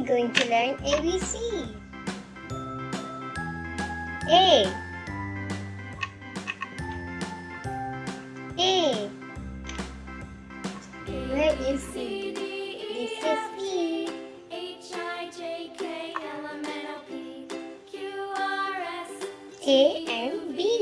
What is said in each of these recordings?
going to learn ABC. A. A. Where is C? This is B. H I J K L M N O P Q R S A and B.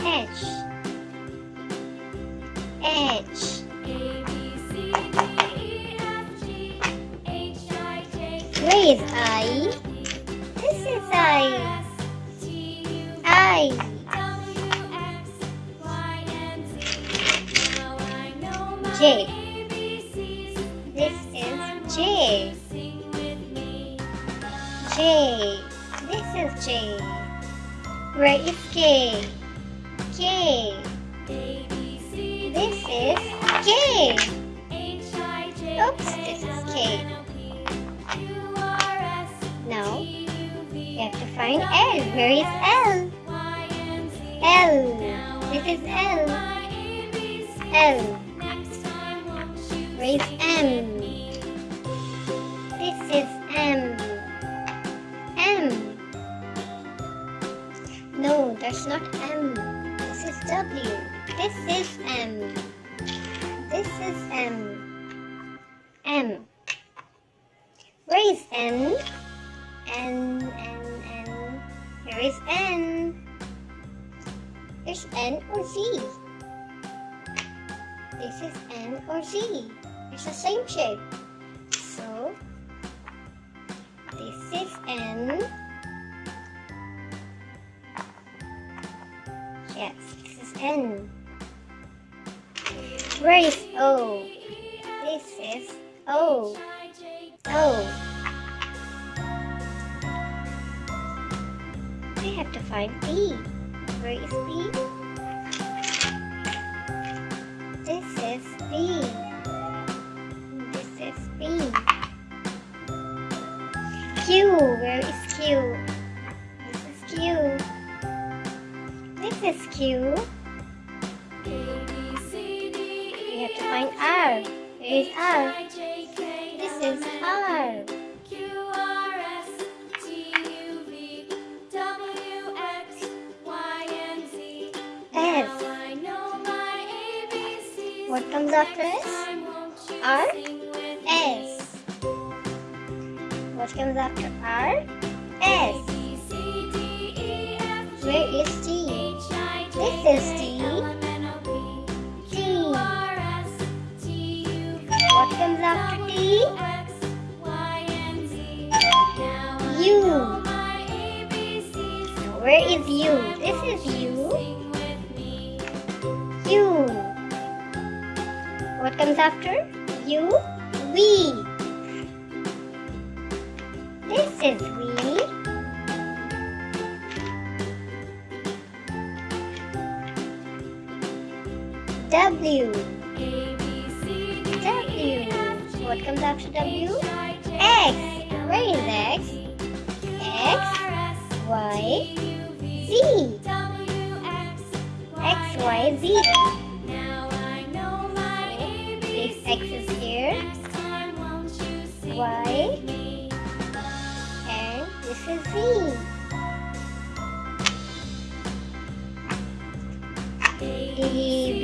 H. H. A B C D E F G H I J K Where is I? This is I. I. J. This is J. J. This is J. Where is K? K. This is K. Oops, this is K. Now, we have to find L. Where is L? L. This is L. L. Sing M? Not M. This is W. This is M. This is M. M. Where is N? N, N, N. Here is N. Is N or Z? This is N or Z. It's the same shape. Yes, this is N. Where is O? This is O. O. We have to find B. Where is B? This is B. This is B. Q. Where is Q? This is Q. This is Q. We have to find R. Where is R? This is R. S. What comes after S? R? S. What comes after R? T. T. What comes after T? U. Where is U? This is U. U. What comes after? U. V. This is V. W. W. What comes after W? X. Where is X? X. Y. Z. X, Y, Z. Now I know my answer. This X is here. Y. And this is Z. A, B,